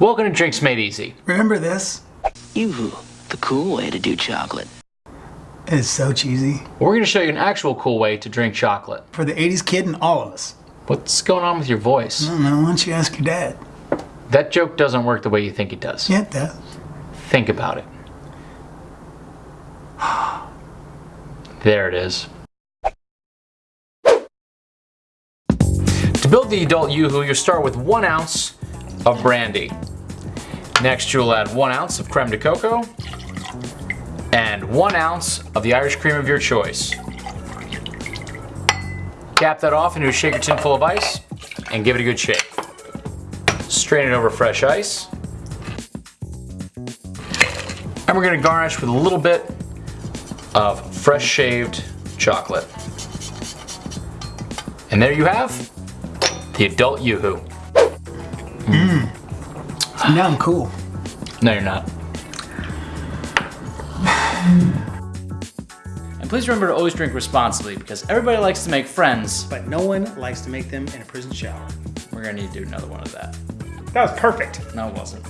Welcome to Drinks Made Easy. Remember this? Yoo-hoo, the cool way to do chocolate. It's so cheesy. We're going to show you an actual cool way to drink chocolate. For the 80s kid and all of us. What's going on with your voice? I don't know, why don't you ask your dad? That joke doesn't work the way you think it does. Yeah, it does. Think about it. There it is. To build the adult Yoo-hoo, you'll start with one ounce of brandy. Next, you'll add one ounce of creme de cocoa and one ounce of the Irish cream of your choice. Cap that off into a shaker tin full of ice and give it a good shake. Strain it over fresh ice. And we're gonna garnish with a little bit of fresh shaved chocolate. And there you have the adult Yoo-hoo. Mmm. Now I'm cool. No, you're not. And please remember to always drink responsibly because everybody likes to make friends. but no one likes to make them in a prison shower. We're gonna need to do another one of that. That was perfect. No, it wasn't.